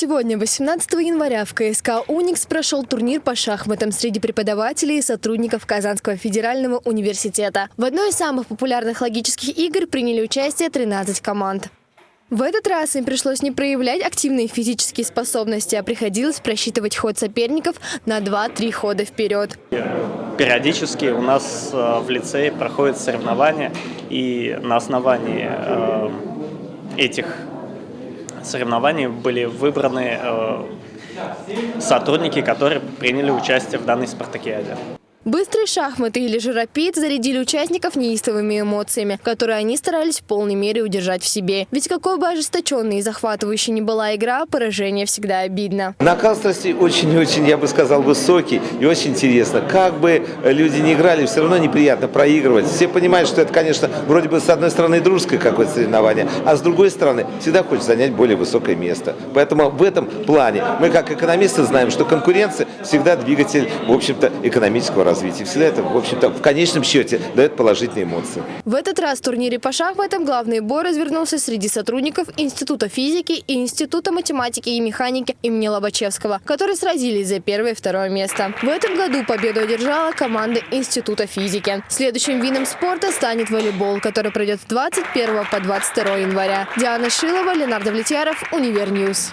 Сегодня, 18 января, в КСК «Уникс» прошел турнир по шахматам среди преподавателей и сотрудников Казанского федерального университета. В одной из самых популярных логических игр приняли участие 13 команд. В этот раз им пришлось не проявлять активные физические способности, а приходилось просчитывать ход соперников на 2-3 хода вперед. Периодически у нас э, в лицее проходят соревнования, и на основании э, этих соревнований были выбраны э, сотрудники, которые приняли участие в данной спартакиаде. Быстрые шахматы или рапид зарядили участников неистовыми эмоциями, которые они старались в полной мере удержать в себе. Ведь какой бы ожесточенной и захватывающей ни была игра, поражение всегда обидно. Накал страсти очень-очень, я бы сказал, высокий и очень интересно. Как бы люди не играли, все равно неприятно проигрывать. Все понимают, что это, конечно, вроде бы с одной стороны дружеское какое-то соревнование, а с другой стороны всегда хочется занять более высокое место. Поэтому в этом плане мы, как экономисты, знаем, что конкуренция всегда двигатель, в общем-то, экономического развития развития. Всегда это, в общем-то, в конечном счете дает положительные эмоции. В этот раз в турнире по шахматам главный бой развернулся среди сотрудников Института физики и Института математики и механики имени Лобачевского, которые сразились за первое и второе место. В этом году победу одержала команда Института физики. Следующим видом спорта станет волейбол, который пройдет с 21 по 22 января. Диана Шилова, Ленар Давлетьяров, Univer News.